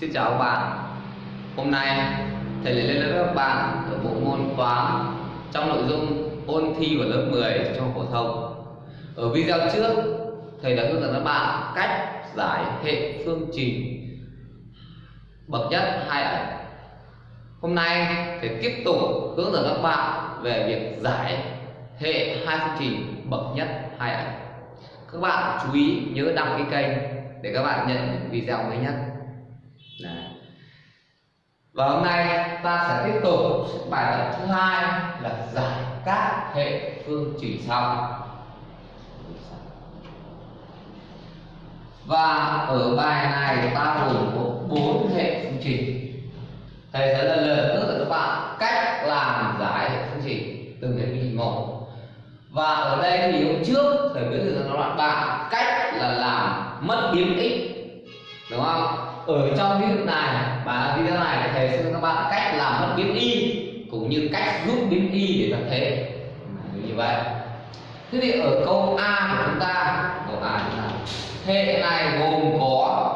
Xin chào các bạn. Hôm nay, thầy lại lên lớp các bạn ở bộ môn toán trong nội dung ôn thi vào lớp 10 cho phổ thông. Ở video trước, thầy đã hướng dẫn các bạn cách giải hệ phương trình bậc nhất hai ẩn. Hôm nay, thầy tiếp tục hướng dẫn các bạn về việc giải hệ hai phương trình bậc nhất hai ẩn. Các bạn chú ý nhớ đăng ký kênh để các bạn nhận những video mới nhất và hôm nay ta sẽ tiếp tục bài tập thứ hai là giải các hệ phương trình sau. Và ở bài này ta gồm có bốn hệ phương trình. Thầy sẽ lần lượt hướng dẫn các bạn cách làm giải hệ phương trình từng hệ phương trình một. Và ở đây thì hôm trước thầy hướng dẫn các bạn cách là làm mất biến x, đúng không? Ở trong ví dụ này và video này thầy sẽ các bạn cách làm mất biến y, cũng như cách rút biến y để tập thế như vậy. Thế thì ở câu a của chúng ta, câu a chúng ta hệ này gồm có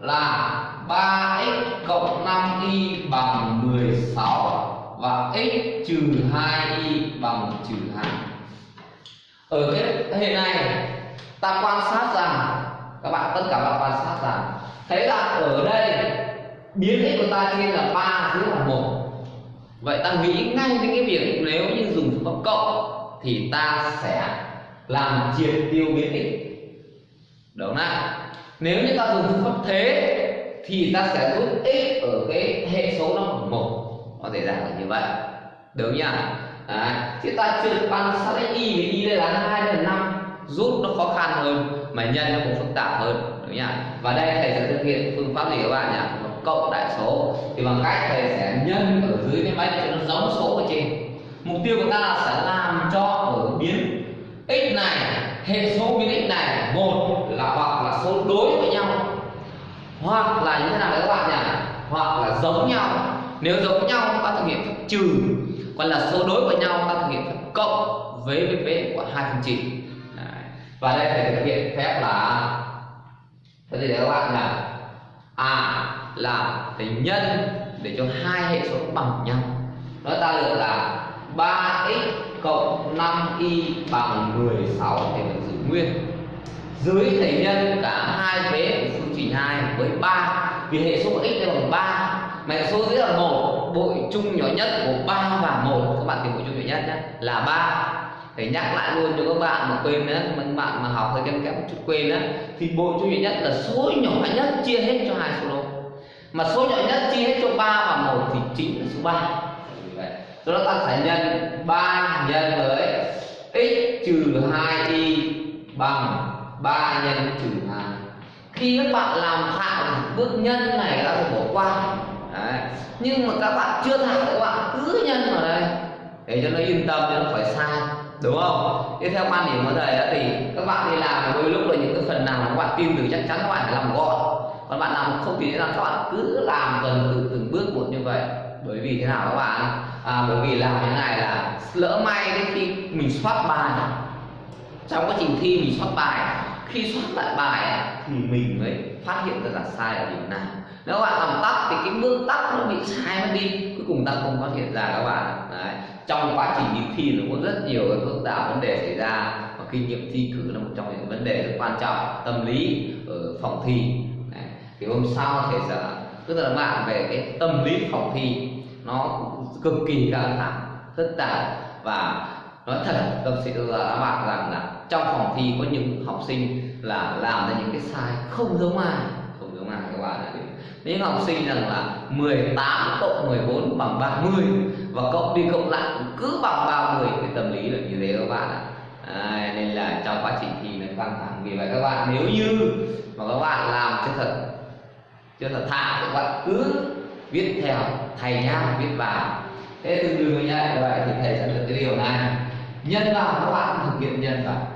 là 3x cộng 5y bằng 16 và x trừ 2y bằng trừ 2 ở cái hệ này ta quan sát rằng các bạn tất cả các bạn quan sát rằng thấy là ở đây ta chia là 3 dưới là một. Vậy ta nghĩ ngay đến cái việc nếu như dùng phương pháp cộng thì ta sẽ làm triệt tiêu biến x. Đúng không nếu như ta dùng phương pháp thế, thì ta sẽ rút x ở cái hệ số nó bằng một. Có thể dạng là như vậy. Đúng nhỉ Đấy. thì ta trượt bằng sát đến y với y đây là hai đây là năm. Rút nó khó khăn hơn, mà nhân nó cũng phức tạp hơn. Đúng nhỉ và đây thầy sẽ thực hiện phương pháp gì các bạn nhỉ phương cộng đại số, thì bằng cách thầy sẽ nhân ở dưới cái máy cho nó giống số ở trên mục tiêu của ta là sẽ làm cho ở biến x này, hệ số biến x này một là hoặc là số đối với nhau. Hoặc là như thế nào đấy các bạn nhỉ? Hoặc là giống nhau. Nếu giống nhau ta thực hiện phép trừ. Còn là số đối với nhau, ta thực hiện phép cộng với với vế của hai phương trình và đây thầy thực hiện phép là, thế thì các bạn là à là tính nhân để cho hai hệ số bằng nhau. Nó ta được là 3x cộng 5y bằng 16 thì mình giữ nguyên. Dưới thầy nhân cả hai vế của phương trình 2 với 3 vì hệ số của x đây bằng 3 mà hệ số dưới là một, bội chung nhỏ nhất của 3 và 1 các bạn tìm bội chung nhỏ nhất nhé, là 3 để nhắc lại luôn cho các bạn mà quên nữa các bạn mà học hơi kém kém một chút quên đó thì bội chung nhỏ nhất là số nhỏ nhất chia hết cho hai số đó mà số nhỏ nhất chia hết cho 3 và 1 thì chính là số 3 do đó ta phải nhân 3 nhân với x trừ 2y bằng 3 nhân trừ 2 khi các bạn làm thạo bước nhân này đã phải bỏ qua. Đấy. nhưng mà các bạn chưa thạo các bạn cứ nhân vào đây. Để cho nó yên tâm cho nó phải sai. Đúng không? Thế theo quan điểm của thầy thì các bạn đi làm, đôi lúc là những cái phần nào các bạn tin tưởng chắc chắn các bạn phải làm gọn còn bạn làm không thì là các bạn cứ làm dần từng từng bước một như vậy. Bởi vì thế nào các bạn? À, bởi vì làm thế này là lỡ may đến khi mình soát bài. Trong quá trình thi mình soát bài khi soát lại bài thì mình mới phát hiện ra là sai ở điểm nào. Nếu bạn làm tắt thì cái bước tắt nó bị sai mất đi. Cuối cùng ta không phát hiện ra các bạn. Đấy. trong quá trình đi thi nó có rất nhiều cái phức tạp vấn đề xảy ra. Và kinh nghiệm thi cử là một trong những vấn đề rất quan trọng. Tâm lý ở phòng thi thì hôm sau thầy sẽ tức là bạn về cái tâm lý phòng thi nó cực kỳ căng thẳng phức tạp và nói thật tâm sự là các bạn rằng là trong phòng thi có những học sinh là làm ra những cái sai không giống ai. Không giống ai các bạn ạ. Những học sinh rằng là 18 cộng 14 bằng 30 và cộng đi cộng lại cũng cứ bằng 30 cái tâm lý là như thế các bạn ạ. À, nên là trong quá trình thi nó căng thẳng. Vì vậy các bạn nếu như mà các bạn làm cho thật cho là thạo các bạn cứ viết theo, thầy nhá, viết vào thế tương đương như vậy thì thầy sẽ được cái điều này. Nhân vào các bạn thực hiện nhân vào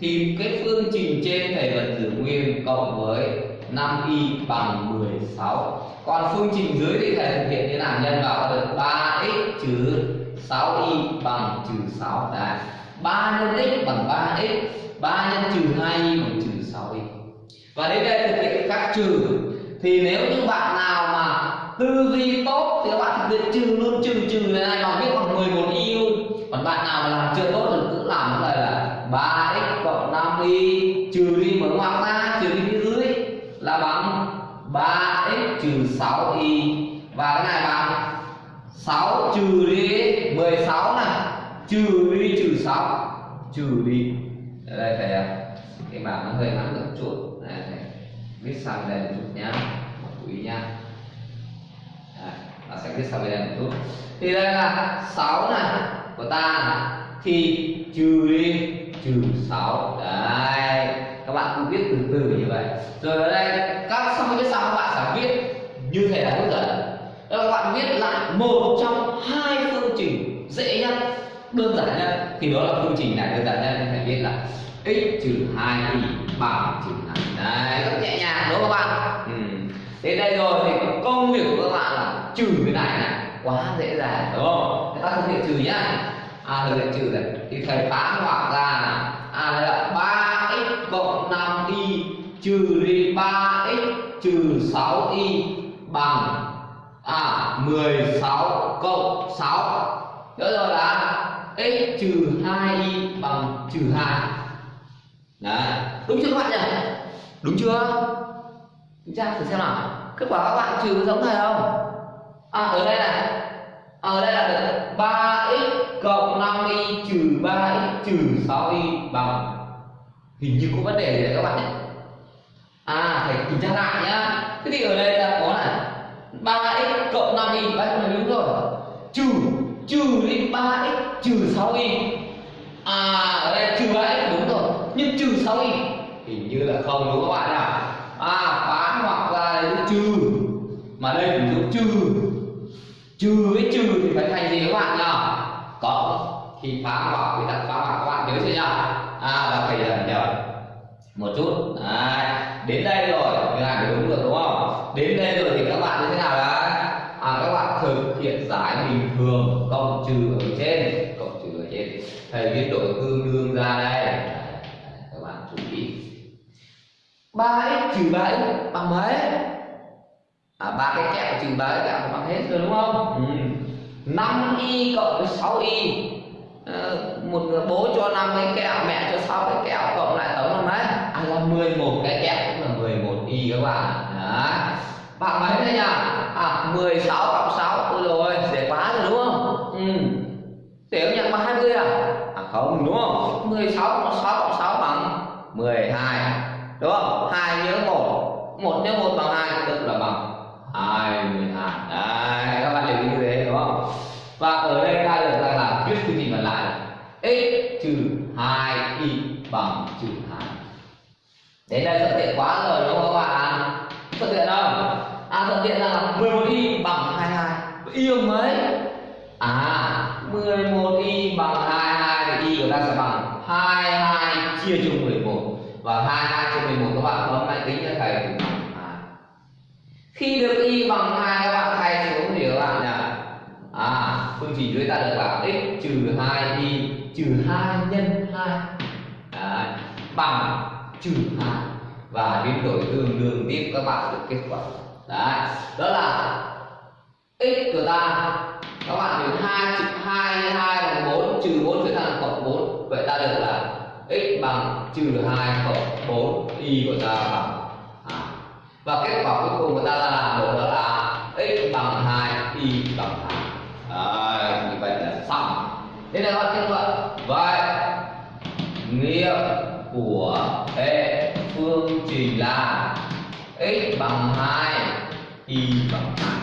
thì cái phương trình trên thầy vẫn giữ nguyên cộng với 5y bằng 16 còn phương trình dưới thì thầy thực hiện như nào? Nhân vào được 3x trừ 6y bằng trừ 6 đấy 3 nhân x bằng 3x 3 nhân trừ 2y bằng trừ 6y và đến đây thực hiện các trừ thì nếu như bạn nào mà tư duy tốt thì các bạn thực hiện trừ luôn, trừ trừ này bằng biết bằng 11 y luôn. Còn bạn nào mà làm chưa tốt thì cứ làm như này là 3x cộng 5y trừ đi mở ngoặc ra, trừ đi phía dưới, là bằng 3x trừ 6y và cái này bằng 6 trừ đi 16 này, trừ đi trừ 6 trừ đi. Đây phải cái bảng nó hơi ngắn được chuột chút viết sang đây một chút nhá chú ý nhá. Đấy, nó sẽ viết sang bên đây một chút. Thì đây là 6 này của ta này. thì trừ đi trừ 6 đấy các bạn cứ viết từ từ như vậy. Rồi ở đây các xong cái viết xong các bạn sẽ viết như thế đã hướng dẫn Đó các bạn viết lại một trong hai phương trình dễ nhất đơn giản nhất thì đó là phương trình này đơn giản nhất phải viết là x trừ hai y bằng trừ đấy. Rất nhẹ nhàng đúng không các bạn? Ừ. đến đây rồi thì công việc của các bạn là trừ cái này này quá dễ dàng đúng không? Người ta thực hiện trừ nhá. À thực hiện trừ này thì thầy phá ngoặc ra là à đây là 3x cộng 5y trừ đi 3x trừ 6y bằng à 16 cộng 6 Nhớ rồi là x trừ 2y bằng trừ 2 Đấy, đúng chưa các bạn nhỉ? Đúng chưa? Chúng ta thử xem nào. Kết quả các bạn trừ có giống thầy không? À ở đây này. À, ở đây là được. 3x cộng 5y trừ 3x trừ 6y bằng. Hình như có vấn đề gì đấy các bạn nhé. À phải kiểm tra lại nhá. Thế thì ở đây là có này. 3x cộng 5y Đấy là đúng rồi. Trừ Trừ đi 3x trừ 6y À ở đây trừ 3x đúng rồi. Nhưng trừ 6y Hình như là không đúng các bạn nào À phá hoặc là đây trừ. Mà đây cũng dùng trừ. Trừ với trừ thì phải thành gì các bạn nhỉ? Cộng Khi phá hoặc thì đặt phá hoặc các bạn nhớ chưa nhỉ? À là phải nhờ. Một chút. À, đến đây rồi. Như làm đúng được đúng không? Đến đây rồi thì các bạn như thế nào đấy? À, các bạn thực hiện giải bình thường cộng trừ ở trên. Cộng trừ ở trên. Thầy viết đổi tương đương ra đây các bạn chú ý 3x trừ 3x bằng mấy à ba cái kẹo trừ ba cái kẹo bằng hết rồi đúng không? Ừ. 5 y cộng với 6 y. Ờ, một người bố cho 5 cái kẹo mẹ cho 6 cái kẹo cộng lại tổng là mấy à là 11 cái kẹo cũng là 11 y các bạn. Đấy. Bạn mấy đây nhỉ à 16 cộng 6 ôi rồi dễ quá rồi đúng không? Ừ. Dễ nhận bằng 20 à? À không đúng không? 16 cộng 6 cộng 6 bằng? 12 đúng không? Hai nhớ một. Một nhớ một bằng hai, tức là bằng 22 đấy, các bạn hiểu như thế đúng không? Và ở đây ta được ra là viết phương trình còn lại là x trừ 2 y bằng trừ 2 đến đây thuận tiện quá rồi, đúng không các bạn? À, thuận tiện không à thuận tiện là 11 y bằng 22 à, y bằng mấy? À 11 y bằng 22 thì y của ta sẽ bằng 22 chia cho 11 và 22 bạn bấm máy tính cho thầy? Thì bằng 2 khi được y bằng 2 các bạn thay xuống thì các bạn nhỉ? À phương trình dưới ta được là x trừ 2 y trừ 2 nhân 2 Đấy, bằng trừ 2 và biến đổi tương đương tiếp các bạn được kết quả. Đấy đó là x của ta. Các bạn được 2 trừ 2 nhân 2 bằng 4 trừ 4 trở thành cộng 4 vậy ta được là x bằng trừ 2 cộng 4 y của ta bằng 2 và kết quả cuối cùng của ta là được đó là x bằng 2 y bằng 2 Đấy, như vậy là xong. Thế là các kết luận vậy nghiệm của hệ phương trình là x bằng 2 y bằng 2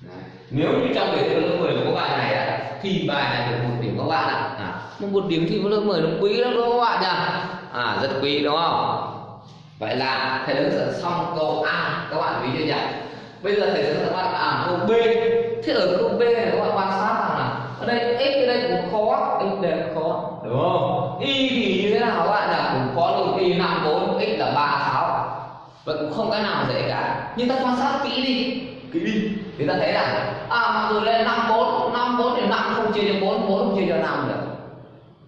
Đấy. nếu như trong đề thi lớp 10 của các bạn này thì bài này được một điểm các bạn ạ. À, một điểm thi lớp 10 nó quý lắm đúng không các bạn nhỉ? À rất quý đúng không? Vậy là thầy đã hướng dẫn xong câu A các bạn ví chưa nhỉ? Bây giờ thầy sẽ hướng dẫn các bạn làm câu B. Thế ở câu B này các bạn quan sát rằng là ở đây x ở đây cũng khó x đây cũng khó đúng không? Y thì như thế nào các bạn là cũng khó luôn y năm bốn x là ba sáu. Vậy cũng không cái nào dễ cả. Nhưng ta quan sát kỹ đi. Kỹ đi. Thì ta thấy là à mặc dù lên năm bốn năm bốn thì năm không chia cho bốn bốn không chia cho năm được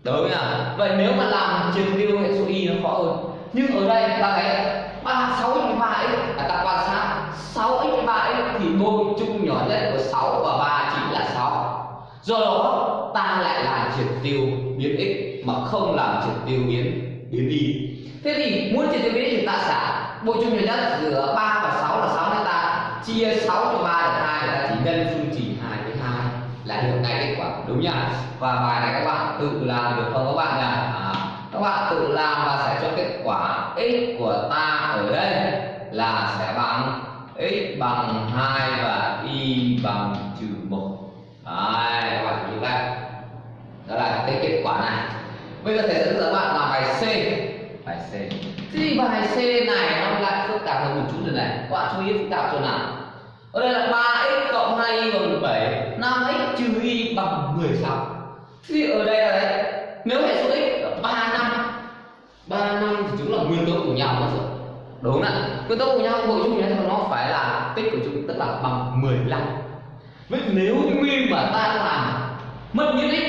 đúng à vậy nếu mà làm chiều tiêu hệ số y nó khó hơn. Nhưng ở đây ta thấy ba sáu x ba x ta quan sát sáu x ba x thì đôi chung nhỏ nhất của sáu và ba chỉ là sáu. Do đó, ta lại làm triệt tiêu biến x mà không làm triệt tiêu biến biến y. Thế thì muốn triệt tiêu biến thì ta xả bộ chung nhỏ nhất giữa 3 và 6 là 6 nên ta? Chia 6 cho 3 là 2 ta chỉ nhân phương trình 2 với 2 là được ngay kết quả đúng nhỉ? Và bài này các bạn tự làm được không? Các bạn nhỉ? À, các bạn tự làm và sẽ cho kết quả x của ta ở đây là sẽ bằng x bằng 2 và y bằng trừ một. Đấy, các bạn chú đây đó là cái kết quả này. Bây giờ thầy sẽ hướng dẫn bạn làm bài C. Bài C. Thì bài C này nó lại phức tạp hơn một chút rồi này. Các bạn chú ý phức tạp chỗ nào? Ở đây là 3x cộng 2y bằng 7 5x trừ y bằng 16 thì ở đây là đấy nếu hệ số x là 3 năm 3 năm thì chúng là nguyên tố của nhau mà rồi đúng không ạ. Nguyên tố của nhau hội chung nhé nó phải là tích của chúng tức là bằng 15 vậy nếu như nguyên mà ta làm mất nhất x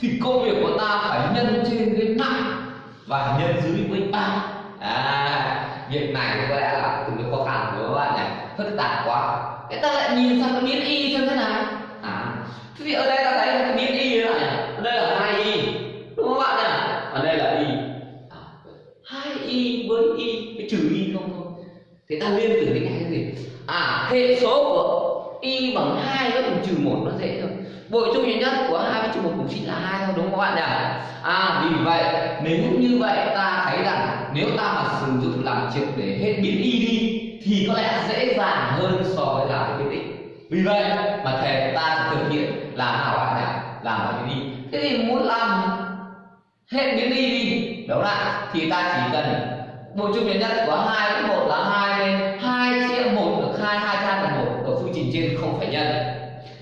thì công việc của ta phải nhân trên với 5 và nhân dưới với 3 à, việc này có lẽ là từng đối khó khăn của các bạn nhỉ? Phức tạp quá cái ta lại nhìn sang cái biến y xem thế nào. À. Thế thì ở đây ta thấy là cái biến y thế nào nhỉ ở đây là hai y. Đúng không bạn nhỉ? Ở đây là y. À, hai y với y. Với trừ y không thôi. Thì ta liên tưởng đến cái gì? À hệ số của y bằng hai với bằng trừ một nó dễ thôi. Bội chung duy nhất của hai với trừ một cũng chỉ là hai thôi đúng không các bạn nhỉ? À vì vậy nếu như vậy ta thấy rằng nếu ta mà sử dụng làm triệt để hết biến y đi thì có lẽ dễ dàng hơn so với làm cái quyết định vì vậy mà thầy ta sẽ thực hiện làm nào bạn nhỉ làm là biến thế thì muốn làm hết biến đi đi, đúng lại thì ta chỉ cần bổ chung biến nhất của hai với một là hai nên hai chia một được hai hai chia được một ở phương trình trên không phải nhân.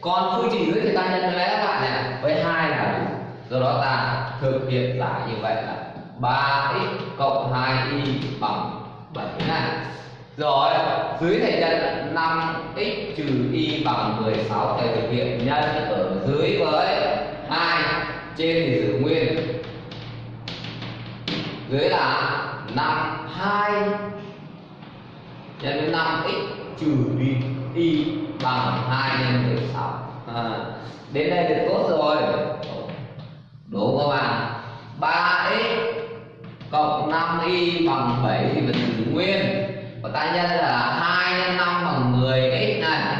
Còn phương trình dưới thì ta nhân với các bạn này với hai là đủ. Do đó ta thực hiện lại như vậy là 3x cộng 2y bằng 7 này rồi dưới thầy nhân 5x trừ y bằng 16 thầy thực hiện nhân ở dưới với 2 trên thì giữ nguyên. Dưới là 5 2 nhân với 5x trừ y, y bằng 2 nhân 16 à, đến đây được tốt rồi. Đúng không ạ? À? 3x cộng 5y bằng 7 thì vẫn giữ nguyên của ta nhân là 2 nhân 5 bằng 10x này.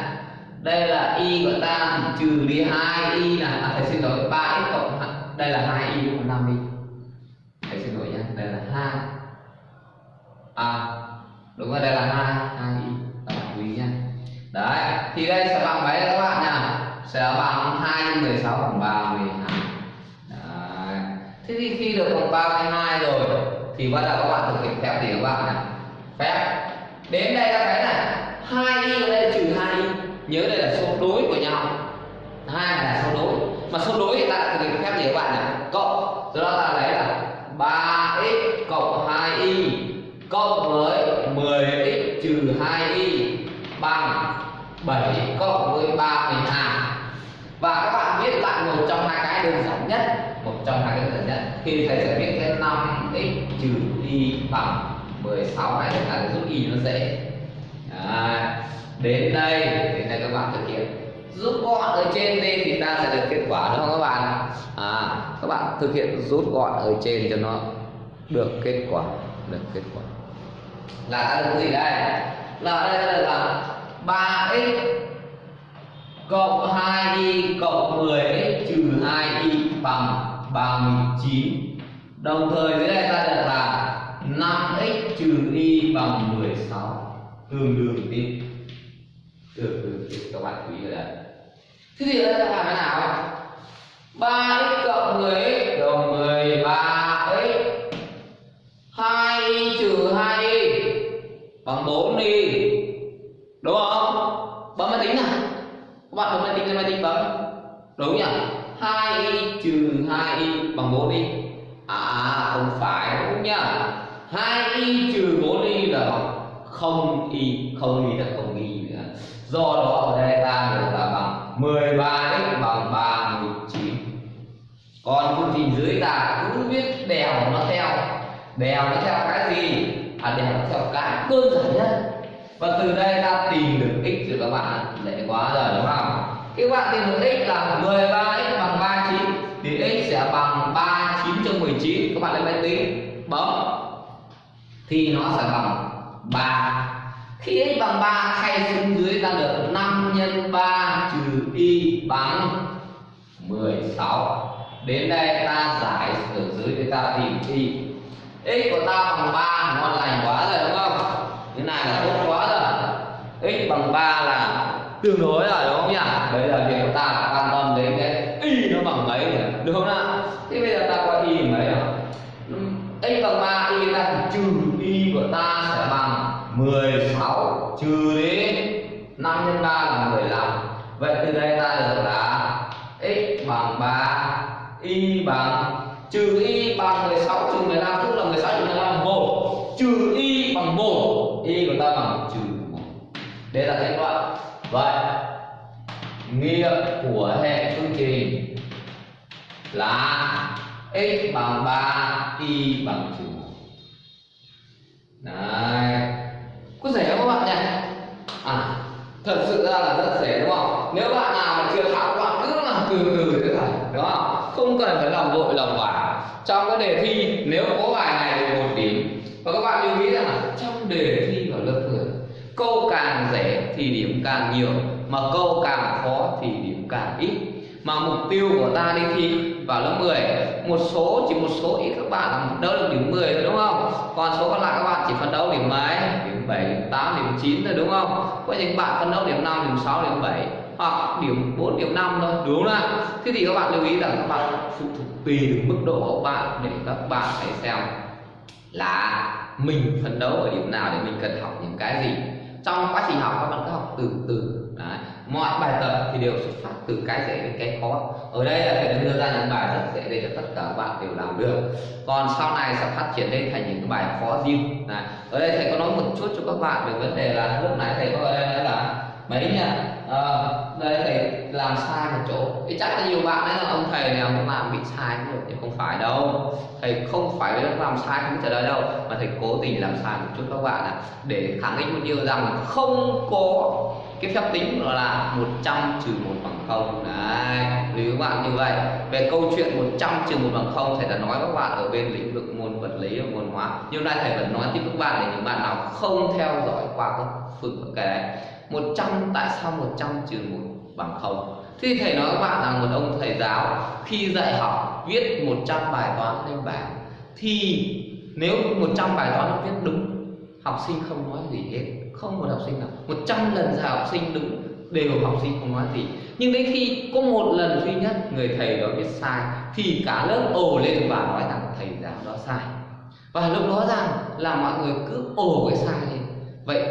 Đây là y của ta thì trừ đi 2y này à, thầy xin lỗi 3x cộng đây là 2y cộng 5y thầy xin lỗi nhé đây là 2 à đúng rồi đây là 2 2y các bạn chú ý nhé. Đấy thì đây sẽ bằng mấy các bạn nhỉ? Sẽ bằng 2 x 16 bằng 32 đấy. thế thì khi được bằng 32 rồi thì bắt đầu các bạn thực hiện phép gì các bạn nhỉ? Phép đến đây ta thấy là hai y ở đây trừ hai y. Nhớ đây là số đối của nhau. Hai này là số đối. Mà số đối thì ta lại thực hiện phép gì các bạn nhỉ? Cộng. Do đó ta lấy là 3x cộng 2y cộng với 10x trừ 2y bằng 7 cộng với 32 và các bạn viết lại một trong hai cái đơn giản nhất. Một trong hai cái đơn giản nhất. Thì thầy sẽ viết thêm 5x trừ y bằng 16 này chúng ta sẽ rút y nó dễ. À, đến đây đến đây các bạn thực hiện. Rút gọn ở trên lên thì ta sẽ được kết quả đúng không các bạn à các bạn thực hiện rút gọn ở trên cho nó được kết quả được kết quả. Là ta được gì đây? Là đây là, là 3x cộng 2y cộng 10x trừ 2y bằng 39 đồng thời dưới đây ta được là 5x trừ y bằng 16 tương đương với được đương với các bạn chú ý ở đây. Thế thì đây ta làm thế nào 3x cộng 10x đồng 13x 2y trừ 2y bằng 4y, đúng không? Bấm máy tính nào? Các bạn bấm máy tính lên máy tính bấm. Đúng nhỉ? 2y trừ 2y bằng 4y. à không phải đúng nhá hai y trừ bốn y là không y không y là không y nữa. Do đó ở đây ta được là bằng 13x bằng 39 còn phương trình dưới ta cứ biết đèo nó theo. Đèo nó theo cái gì? À đèo nó theo cái đơn giản nhất. Và từ đây ta tìm được x rồi các bạn dễ quá rồi đúng không? Các bạn tìm được x là 13x bằng 39 thì x sẽ bằng 39 9 cho 19 các bạn lên máy tính, bấm thì nó sẽ bằng 3 khi x bằng 3 thay xuống dưới ta được 5 nhân 3 trừ y bằng 16 đến đây ta giải ở dưới để ta tìm y. X của ta bằng 3 ngon lành quá rồi, đúng không? Thế này là tốt quá rồi. X bằng 3 là tương đối rồi, đúng không nhỉ? Bây giờ việc của ta. Các bạn nhỉ à thật sự ra là rất dễ, đúng không? Nếu bạn nào mà chưa học các bạn cứ làm từ từ thế thôi đúng không? Không cần phải làm vội, lòng vả trong cái đề thi, nếu có bài này thì một điểm. Và các bạn lưu ý rằng là trong đề thi vào lớp 10 câu càng dễ thì điểm càng nhiều, mà câu càng khó thì điểm càng ít. Mà mục tiêu của ta đi thi vào lớp 10 một số, chỉ một số ít các bạn là phấn đấu được điểm 10 thôi, đúng không? Còn số còn lại các bạn chỉ phấn đấu điểm mấy? Điểm 7 điểm 8 điểm 9 thôi, đúng không? Có những bạn phấn đấu điểm 5 điểm 6 điểm 7 hoặc điểm 4 điểm 5 thôi, đúng không nào thế thì các bạn lưu ý rằng các bạn phụ thuộc tùy được mức độ của các bạn để các bạn phải xem là mình phấn đấu ở điểm nào để mình cần học những cái gì. Trong quá trình học, các bạn cứ học từ từ. Đấy mọi bài tập thì đều xuất phát từ cái dễ đến cái khó. Ở đây là thầy đã đưa ra những bài rất dễ để cho tất cả các bạn đều làm được. Còn sau này sẽ phát triển lên thành những cái bài khó riêng. Này, ở đây thầy có nói một chút cho các bạn về vấn đề là lúc nãy thầy có ở đây là mấy nhỉ? À, đây thầy làm sai một chỗ. Thì chắc là nhiều bạn đấy là ông thầy này ông làm bị sai nhiều nhưng không phải đâu. Thầy không phải làm sai không trả lời đâu mà thầy cố tình làm sai một chút các bạn ạ. Để khẳng định một điều rằng không có cái phép tính là 100 trừ một bằng không. Đấy lưu các bạn như vậy về câu chuyện 100 trừ một bằng không thầy đã nói các bạn ở bên lĩnh vực môn vật lý và môn hóa. Nhưng nay thầy vẫn nói tiếp các bạn để những bạn nào không theo dõi qua các phương cái đấy 100 tại sao 100 trừ một bằng không? Thì thầy nói các bạn là một ông thầy giáo khi dạy học viết 100 bài toán lên bảng thì nếu 100 bài toán nó viết đúng, học sinh không nói gì hết. Không một học sinh nào. 100 lần ra học sinh đúng đều học sinh không nói gì. Nhưng đến khi có một lần duy nhất người thầy đó viết sai thì cả lớp ồ lên và nói rằng thầy giáo đó sai. Và lúc đó rằng là mọi người cứ ồ cái sai lên. Vậy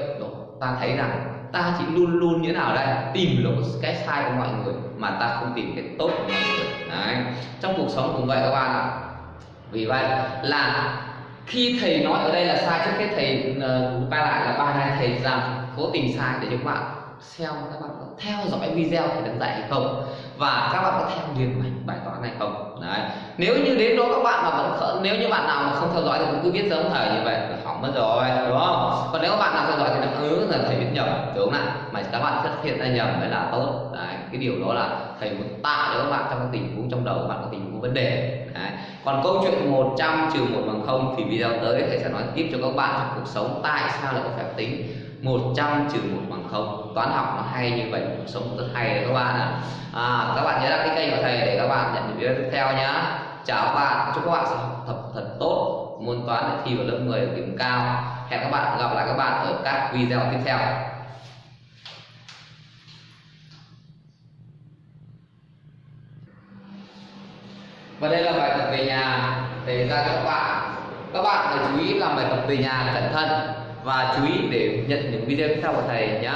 ta thấy rằng ta chỉ luôn luôn như thế nào đây? Tìm lỗi cái sai của mọi người mà ta không tìm cái tốt của mọi người. Đấy. trong cuộc sống cũng vậy các bạn ạ. Vì vậy là khi thầy nói ở đây là sai trước cái thầy uh, lại là ba này thầy rằng cố tình sai để cho các bạn xem các bạn có theo dõi video thầy đang dạy hay không? Và các bạn có theo liền mạch bài toán này không? Đấy. Nếu như đến đó các bạn mà vẫn nếu như bạn nào mà không theo dõi thì cũng cứ biết giống thầy như vậy là hỏng mất rồi đúng không còn nếu các bạn nào theo dõi thì nó ứ là thầy biết nhầm đúng không ạ? Mà các bạn phát hiện ra nhầm mới là tốt. Đấy cái điều đó là thầy muốn tạo cho các bạn trong cái tình huống trong đầu các bạn có tình huống vấn đề. Đấy. còn câu chuyện 100 trừ một bằng không thì video tới thầy sẽ nói tiếp cho các bạn trong cuộc sống tại sao lại có phép tính. 100 trừ một bằng không. Toán học nó hay như vậy cuộc sống rất hay đấy các bạn ạ. À, các bạn nhớ đăng ký kênh của thầy để các bạn nhận những video tiếp theo nhá. Chào các bạn. Chúc các bạn sẽ học tập thật tốt môn toán để thi vào lớp 10 điểm cao hẹn các bạn, gặp lại các bạn ở các video tiếp theo. Và đây là bài tập về nhà, để ra cho các bạn. Các bạn phải chú ý làm bài tập về nhà cẩn thận và chú ý để nhận những video tiếp theo của thầy nhé